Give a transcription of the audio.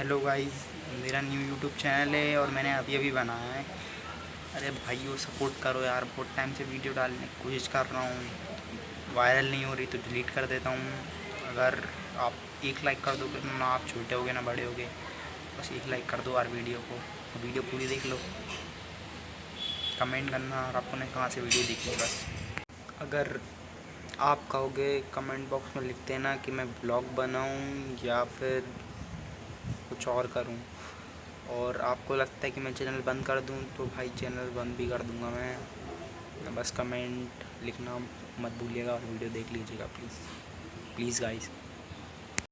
Hello guys मेरा new YouTube channel है और मैंने अभी अभी बनाया है। अरे भाइयों सपोर्ट करो यार, बहुत टाइम से वीडियो डालने की कोशिश कर रहा हूँ। वायरल नहीं हो रही तो डिलीट कर देता हूँ। अगर आप एक लाइक कर दोगे तो ना आप छोटे होगे, ना बड़े होगे। बस एक लाइक कर दो यार वीडियो को। वीडियो पूरी देख लो। कमेंट करना और आपको ने कहाँ से वीडियो देखी, बस। अगर आप कहोगे कमेंट बॉक्स में लिख देना कि मैं ब्लॉग बनाऊँ या फिर कुछ और करूँ। और आपको लगता है कि मैं चैनल बंद कर दूँ तो भाई चैनल बंद भी कर दूँगा मैं। बस कमेंट लिखना मत भूलिएगा और वीडियो देख लीजिएगा प्लीज़ प्लीज़ गाइस